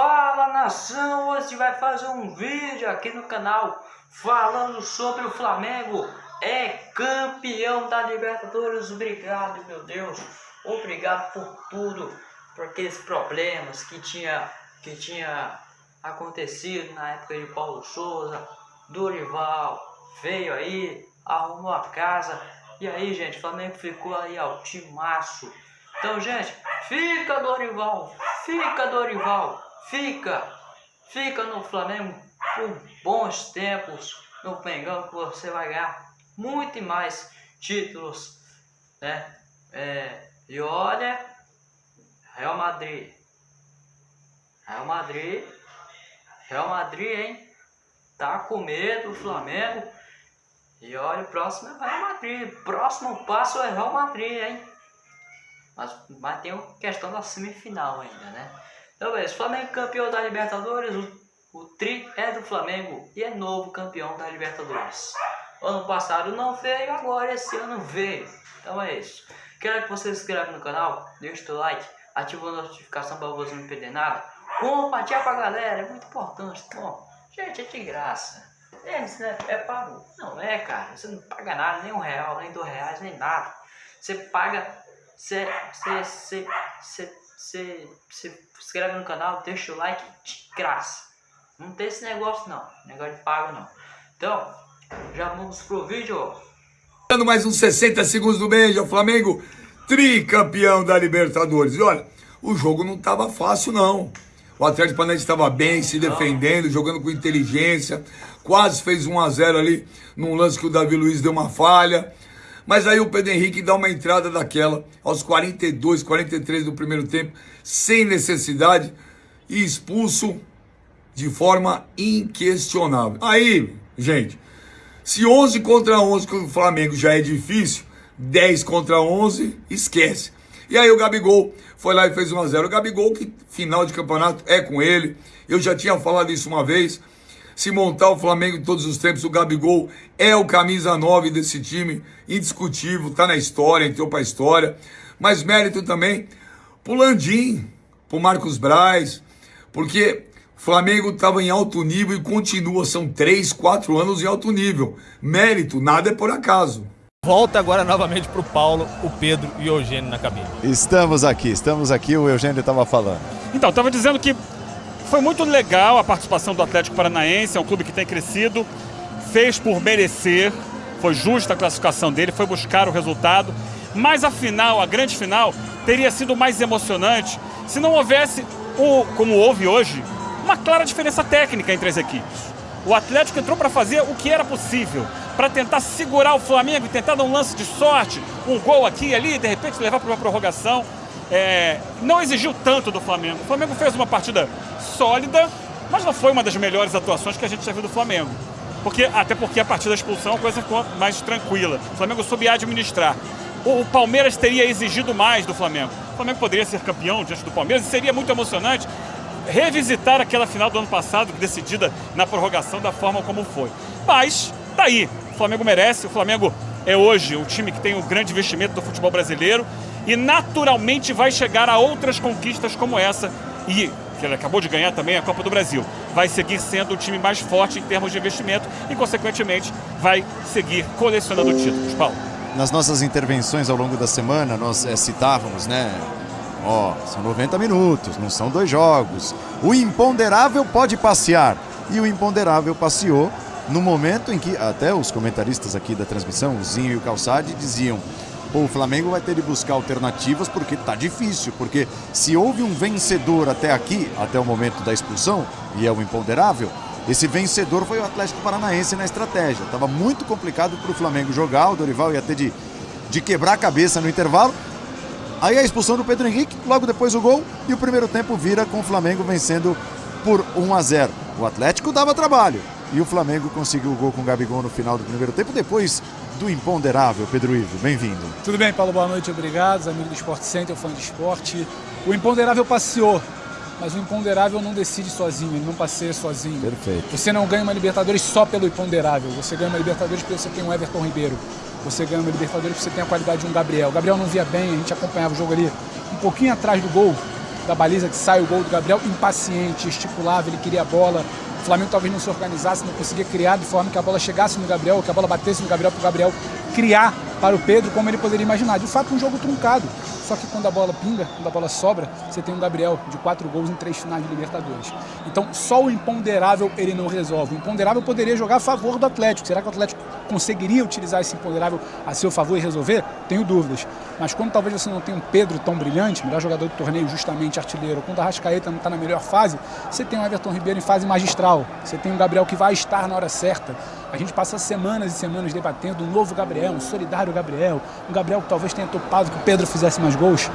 Fala nação, hoje vai fazer um vídeo aqui no canal falando sobre o Flamengo é campeão da Libertadores. Obrigado, meu Deus. Obrigado por tudo, por aqueles problemas que tinha que tinha acontecido na época de Paulo Souza, Dorival veio aí, arrumou a casa e aí, gente, o Flamengo ficou aí ao timaço. Então, gente, fica Dorival, fica Dorival, fica, fica no Flamengo por bons tempos no Mengão que você vai ganhar muito mais títulos, né? É, e olha, Real Madrid, Real Madrid, Real Madrid, hein? Tá com medo do Flamengo. E olha, o próximo é Real Madrid. Próximo passo é Real Madrid, hein? Mas, mas tem a questão da semifinal ainda, né? Então, beleza. Flamengo campeão da Libertadores. O, o tri é do Flamengo e é novo campeão da Libertadores. Ano passado não veio, agora esse ano veio. Então é isso. Quero que você se inscreva no canal, deixe o like, ative a notificação para você não perder nada. Compartilha com a galera, é muito importante. Bom, gente, é de graça. É, né? é pago. Não é, cara. Você não paga nada, nem um real, nem dois reais, nem nada. Você paga. Você, você, você, você, você inscreve no canal, deixa o like de graça. Não tem esse negócio não. Negócio de pago não. Então, já vamos pro vídeo. Dando mais uns 60 segundos do beijo, o Flamengo tricampeão da Libertadores. E olha, o jogo não estava fácil não. O Atlético Paranaense estava bem, se defendendo, jogando com inteligência. Quase fez 1 a 0 ali num lance que o Davi Luiz deu uma falha. Mas aí o Pedro Henrique dá uma entrada daquela aos 42, 43 do primeiro tempo, sem necessidade e expulso de forma inquestionável. Aí, gente, se 11 contra 11 com o Flamengo já é difícil, 10 contra 11, esquece. E aí o Gabigol foi lá e fez 1 a 0 O Gabigol, que final de campeonato é com ele. Eu já tinha falado isso uma vez. Se montar o Flamengo em todos os tempos, o Gabigol é o camisa 9 desse time, indiscutível, tá na história, entrou pra história. Mas mérito também pro Landim, pro Marcos Braz, porque o Flamengo estava em alto nível e continua, são três, quatro anos em alto nível. Mérito, nada é por acaso. Volta agora novamente para o Paulo, o Pedro e o Eugênio na cabine. Estamos aqui, estamos aqui, o Eugênio estava falando. Então, estava dizendo que foi muito legal a participação do Atlético Paranaense, é um clube que tem crescido, fez por merecer, foi justa a classificação dele, foi buscar o resultado, mas a final, a grande final, teria sido mais emocionante se não houvesse, o, como houve hoje, uma clara diferença técnica entre as equipes. O Atlético entrou para fazer o que era possível, para tentar segurar o Flamengo e tentar dar um lance de sorte, um gol aqui e ali, de repente levar para uma prorrogação. É, não exigiu tanto do Flamengo. O Flamengo fez uma partida sólida, mas não foi uma das melhores atuações que a gente já viu do Flamengo. Porque, até porque a partir da expulsão a coisa ficou mais tranquila. O Flamengo soube administrar. O, o Palmeiras teria exigido mais do Flamengo. O Flamengo poderia ser campeão diante do Palmeiras e seria muito emocionante revisitar aquela final do ano passado, decidida na prorrogação da forma como foi. Mas, tá aí. O Flamengo merece, o Flamengo é hoje o time que tem o grande investimento do futebol brasileiro e naturalmente vai chegar a outras conquistas como essa e que ele acabou de ganhar também a Copa do Brasil. Vai seguir sendo o time mais forte em termos de investimento e, consequentemente, vai seguir colecionando títulos. Paulo. Nas nossas intervenções ao longo da semana, nós é, citávamos, né, Ó, oh, são 90 minutos, não são dois jogos. O imponderável pode passear. E o imponderável passeou no momento em que até os comentaristas aqui da transmissão, o Zinho e o Calçade, diziam O Flamengo vai ter de buscar alternativas porque tá difícil, porque se houve um vencedor até aqui, até o momento da expulsão, e é o imponderável, esse vencedor foi o Atlético Paranaense na estratégia. Tava muito complicado para o Flamengo jogar, o Dorival ia ter de, de quebrar a cabeça no intervalo, Aí a expulsão do Pedro Henrique, logo depois o gol e o primeiro tempo vira com o Flamengo vencendo por 1 a 0. O Atlético dava trabalho e o Flamengo conseguiu o gol com o Gabigol no final do primeiro tempo, depois do imponderável. Pedro Ivo, bem-vindo. Tudo bem, Paulo? Boa noite, obrigado. Amigo do Sport Center, fã de esporte. O imponderável passeou, mas o imponderável não decide sozinho, ele não passeia sozinho. Perfeito. Você não ganha uma Libertadores só pelo imponderável, você ganha uma Libertadores porque você tem um Everton Ribeiro, você ganha uma Libertadores porque você tem a qualidade de um Gabriel. O Gabriel não via bem, a gente acompanhava o jogo ali um pouquinho atrás do gol. da baliza que sai o gol do Gabriel, impaciente, esticulava, ele queria a bola. Flamengo talvez não se organizasse, não conseguia criar de forma que a bola chegasse no Gabriel, que a bola batesse no Gabriel, para o Gabriel criar para o Pedro como ele poderia imaginar. De fato, um jogo truncado. Só que quando a bola pinga, quando a bola sobra, você tem um Gabriel de quatro gols em três finais de Libertadores. Então, só o imponderável ele não resolve. O imponderável poderia jogar a favor do Atlético. Será que o Atlético conseguiria utilizar esse imponderável a seu favor e resolver? Tenho dúvidas. Mas quando talvez você não tenha um Pedro tão brilhante, melhor jogador do torneio, justamente artilheiro, quando a Rascaeta não está na melhor fase, você tem um Everton Ribeiro em fase magistral. Você tem um Gabriel que vai estar na hora certa. A gente passa semanas e semanas debatendo um novo Gabriel, um solidário Gabriel, um Gabriel que talvez tenha topado que o Pedro fizesse mais gols.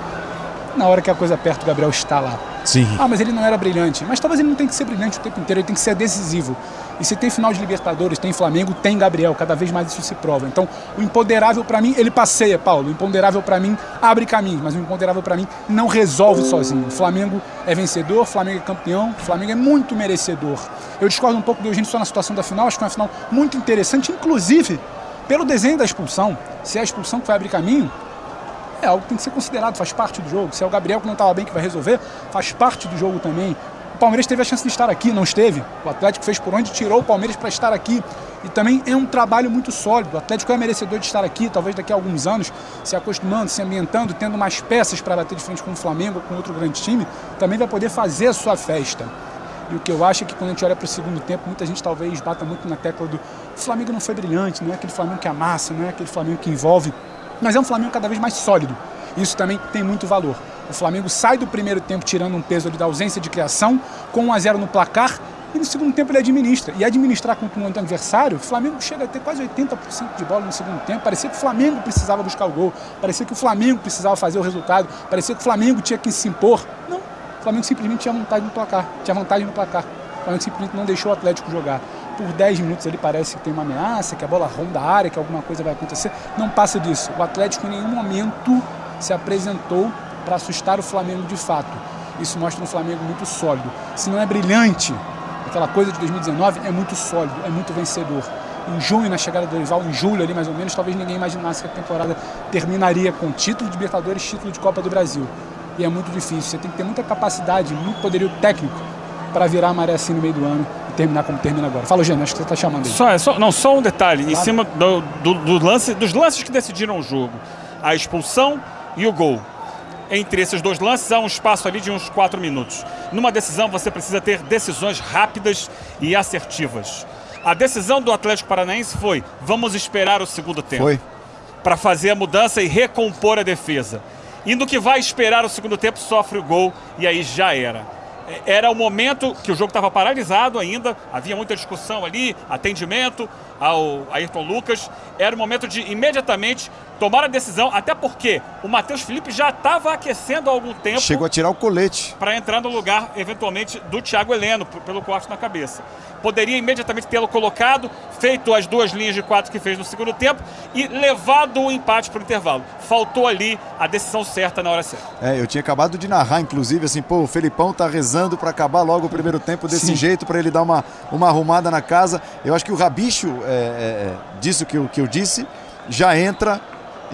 Na hora que a coisa aperta, o Gabriel está lá. Sim. Ah, mas ele não era brilhante. Mas talvez ele não tenha que ser brilhante o tempo inteiro, ele tem que ser decisivo. E se tem final de Libertadores, tem Flamengo, tem Gabriel, cada vez mais isso se prova. Então, o imponderável para mim, ele passeia, Paulo. O imponderável para mim abre caminhos, mas o imponderável para mim não resolve sozinho. O Flamengo é vencedor, o Flamengo é campeão, o Flamengo é muito merecedor. Eu discordo um pouco do Eugênio só na situação da final, acho que foi uma final muito interessante, inclusive pelo desenho da expulsão. Se é a expulsão que vai abrir caminho, é algo que tem que ser considerado, faz parte do jogo. Se é o Gabriel que não estava bem que vai resolver, faz parte do jogo também. O Palmeiras teve a chance de estar aqui, não esteve. O Atlético fez por onde tirou o Palmeiras para estar aqui. E também é um trabalho muito sólido. O Atlético é merecedor de estar aqui, talvez daqui a alguns anos, se acostumando, se ambientando, tendo mais peças para bater de frente com o Flamengo com outro grande time, também vai poder fazer a sua festa. E o que eu acho é que quando a gente olha para o segundo tempo, muita gente talvez bata muito na tecla do o Flamengo não foi brilhante, não é aquele Flamengo que amassa, não é aquele Flamengo que envolve, mas é um Flamengo cada vez mais sólido. Isso também tem muito valor. O Flamengo sai do primeiro tempo tirando um peso da ausência de criação, com 1 a 0 no placar, e no segundo tempo ele administra. E administrar contra um adversário, o Flamengo chega a ter quase 80% de bola no segundo tempo. Parecia que o Flamengo precisava buscar o gol, parecia que o Flamengo precisava fazer o resultado, parecia que o Flamengo tinha que se impor. Não, o Flamengo simplesmente tinha vontade no placar, tinha vantagem no placar. O Flamengo simplesmente não deixou o Atlético jogar. Por 10 minutos ele parece que tem uma ameaça, que a bola ronda a área, que alguma coisa vai acontecer. Não passa disso. O Atlético em nenhum momento se apresentou para assustar o Flamengo de fato. Isso mostra um Flamengo muito sólido. Se não é brilhante, aquela coisa de 2019 é muito sólido, é muito vencedor. Em junho, na chegada do Dorival, em julho ali mais ou menos, talvez ninguém imaginasse que a temporada terminaria com título de Libertadores, título de Copa do Brasil. E é muito difícil, você tem que ter muita capacidade, muito poderio técnico para virar a maré assim no meio do ano terminar como termina agora. Fala, Eugênio, acho que você está chamando aí. Só, é, só, não, só um detalhe, claro. em cima do, do, do lance, dos lances que decidiram o jogo. A expulsão e o gol. Entre esses dois lances há um espaço ali de uns 4 minutos. Numa decisão você precisa ter decisões rápidas e assertivas. A decisão do Atlético Paranaense foi, vamos esperar o segundo tempo. Foi. Para fazer a mudança e recompor a defesa. E no que vai esperar o segundo tempo, sofre o gol e aí já era. Era o momento que o jogo estava paralisado ainda, havia muita discussão ali, atendimento ao Ayrton Lucas. Era o momento de imediatamente tomar a decisão, até porque o Matheus Felipe já estava aquecendo há algum tempo. Chegou a tirar o colete. Para entrar no lugar, eventualmente, do Thiago Heleno, pelo corte na cabeça. Poderia imediatamente tê-lo colocado, feito as duas linhas de quatro que fez no segundo tempo e levado o empate para o intervalo. Faltou ali a decisão certa na hora certa. É, eu tinha acabado de narrar, inclusive, assim, pô, o Felipão tá rezando para acabar logo o primeiro tempo desse Sim. jeito, para ele dar uma, uma arrumada na casa. Eu acho que o Rabicho, é, é, é disse o que, que eu disse, já entra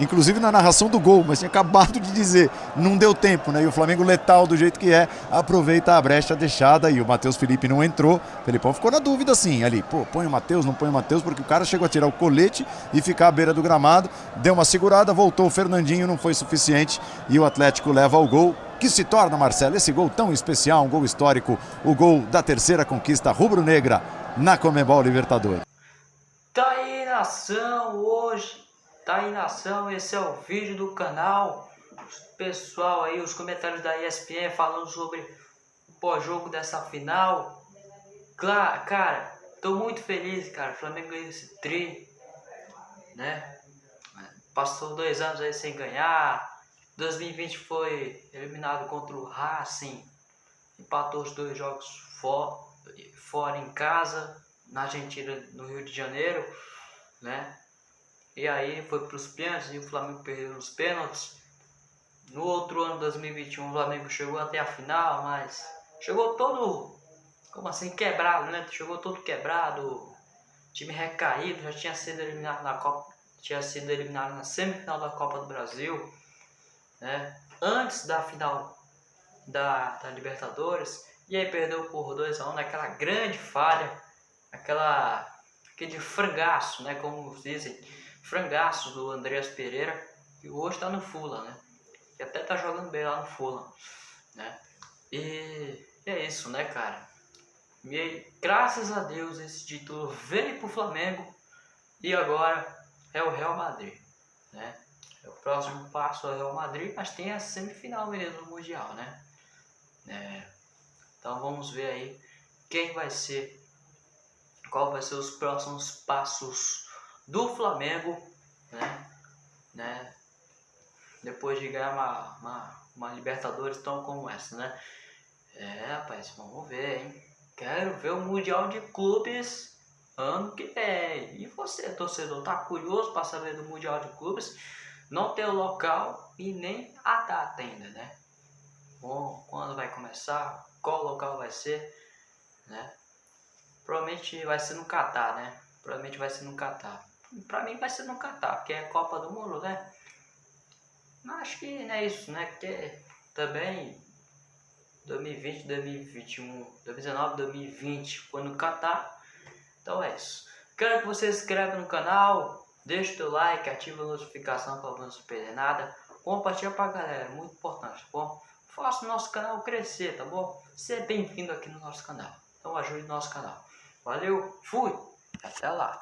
inclusive na narração do gol, mas tinha acabado de dizer, não deu tempo, né? E o Flamengo letal do jeito que é, aproveita a brecha deixada e o Matheus Felipe não entrou. O Felipão ficou na dúvida assim, ali, pô, põe o Matheus, não põe o Matheus, porque o cara chegou a tirar o colete e ficar à beira do gramado, deu uma segurada, voltou o Fernandinho, não foi suficiente e o Atlético leva o gol que se torna, Marcelo, esse gol tão especial, um gol histórico, o gol da terceira conquista rubro-negra na Comebol Libertadores. Tá aí nação hoje tá ação, esse é o vídeo do canal. Pessoal aí, os comentários da ESPN falando sobre o pós-jogo dessa final. Claro, cara, tô muito feliz, cara. O Flamengo ganhou esse tri, né? Passou dois anos aí sem ganhar. 2020 foi eliminado contra o Racing. Empatou os dois jogos for, fora em casa, na Argentina, no Rio de Janeiro, né? E aí foi para os pênaltis e o Flamengo perdeu os pênaltis. No outro ano, 2021, o Flamengo chegou até a final, mas chegou todo, como assim, quebrado, né? Chegou todo quebrado, time recaído, já tinha sido eliminado na Copa, tinha sido eliminado na semifinal da Copa do Brasil, né? Antes da final da, da Libertadores. E aí perdeu por 2x1 naquela grande falha, aquela, aquele frangaço, né? Como dizem, frangaço do Andreas Pereira, que hoje está no Fula, né? Que até tá jogando bem lá no Fula, né? E, é isso, né, cara? E graças a Deus esse título veio pro Flamengo e agora é o Real Madrid, né? É o próximo passo é o Real Madrid, mas tem a semifinal mesmo no Mundial, né? É, então vamos ver aí quem vai ser, qual vai ser os próximos passos do Flamengo, né? né? Depois de ganhar uma, uma, uma Libertadores tão como essa, né? É, rapaz, vamos ver, hein? Quero ver o Mundial de Clubes ano que vem. E você, torcedor, tá curioso para saber do Mundial de Clubes? Não tem o local e nem a data ainda, né? Bom, quando vai começar, qual local vai ser, né? Provavelmente vai ser no Catar, né? Provavelmente vai ser no Catar. Pra mim vai ser no Catar, porque é Copa do Mundo, né? Mas acho que não é isso, né? Porque também 2020, 2021, 2019, 2020 foi no Catar. Então é isso. Quero que você se inscreva no canal, deixe o like, ative a notificação para não perder nada. Compartilha pra galera, muito importante, tá bom? Faça o nosso canal crescer, tá bom? Seja bem-vindo aqui no nosso canal. Então ajude o nosso canal. Valeu, fui, até lá.